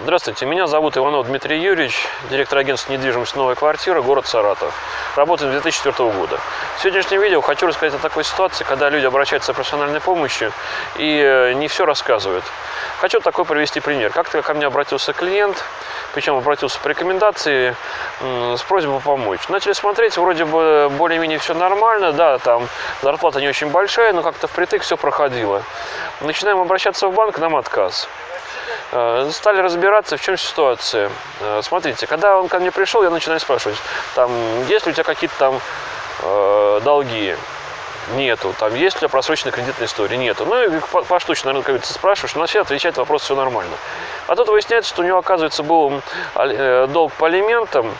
Здравствуйте, меня зовут Иванов Дмитрий Юрьевич, директор агентства недвижимости «Новая квартира», город Саратов. Работаю с 2004 года. В сегодняшнем видео хочу рассказать о такой ситуации, когда люди обращаются за профессиональной помощью и э, не все рассказывают. Хочу такой привести пример. Как-то ко мне обратился клиент, причем обратился по рекомендации с просьбой помочь. Начали смотреть, вроде бы более-менее все нормально, да, там зарплата не очень большая, но как-то впритык все проходило. Начинаем обращаться в банк, нам отказ. Э, стали разбираться, в чем ситуация. Э, смотрите, когда он ко мне пришел, я начинаю спрашивать, там, есть ли у тебя какие-то там э, долги? Нету. Там, есть ли у тебя просроченная кредитная история? Нету. Ну, и поштучно, наверное, как говорится, спрашиваешь, на все отвечает вопрос, все нормально. А тут выясняется, что у него, оказывается, был долг по алиментам,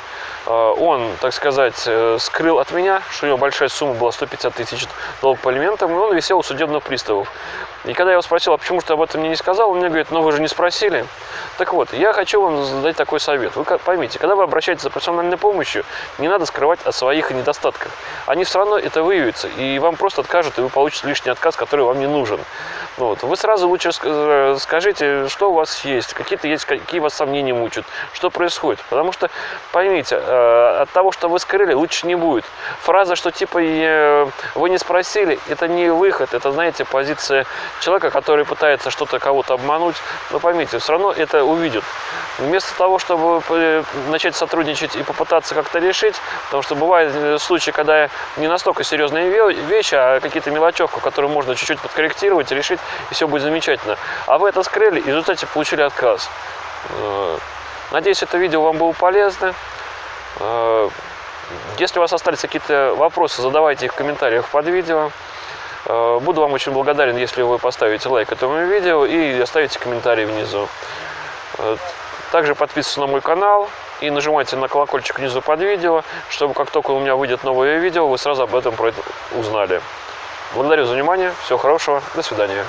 он, так сказать, скрыл от меня, что у него большая сумма была 150 тысяч долг по алиментам, и он висел у судебных приставов. И когда я его спросил, а почему ты об этом мне не сказал, он мне говорит, ну вы же не спросили. Так вот, я хочу вам задать такой совет. Вы поймите, когда вы обращаетесь за профессиональной помощью, не надо скрывать о своих недостатках. Они все равно это выявятся, и вам просто откажут, и вы получите лишний отказ, который вам не нужен. Вот. Вы сразу лучше э, скажите, что у вас есть, какие-то есть, какие вас сомнения мучают, что происходит. Потому что, поймите, э, от того, что вы скрыли, лучше не будет. Фраза, что типа вы не спросили, это не выход, это, знаете, позиция человека, который пытается что-то кого-то обмануть, но поймите, все равно это увидят. Вместо того, чтобы начать сотрудничать и попытаться как-то решить, потому что бывают э, случаи, когда не настолько серьезные вещи, а какие-то мелочевку, которую можно чуть-чуть подкорректировать, решить, и все будет замечательно. А вы это скрыли, и в результате получили отказ. Э, надеюсь, это видео вам было полезно. Э, если у вас остались какие-то вопросы, задавайте их в комментариях под видео. Э, буду вам очень благодарен, если вы поставите лайк этому видео и оставите комментарий внизу. Также подписывайтесь на мой канал и нажимайте на колокольчик внизу под видео, чтобы как только у меня выйдет новое видео, вы сразу об этом узнали. Благодарю за внимание, всего хорошего, до свидания.